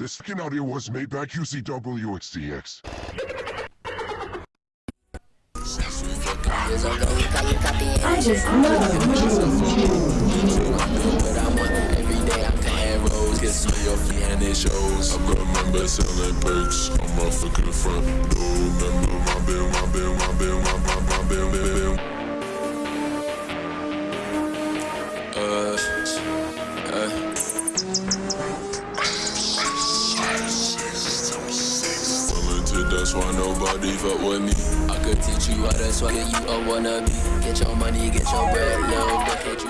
This skin audio was made by QCWXTX. I just love But I'm on every day. I'm paying roads, get some your feet and it shows. I got members selling perks on my fucking front door. Remember my bill, my bill, my bill, my, my, my bill, bill, bill. Uh. That's why nobody fuck with me. I could teach you how to swallow you a wannabe. Get your money, get your bread, you some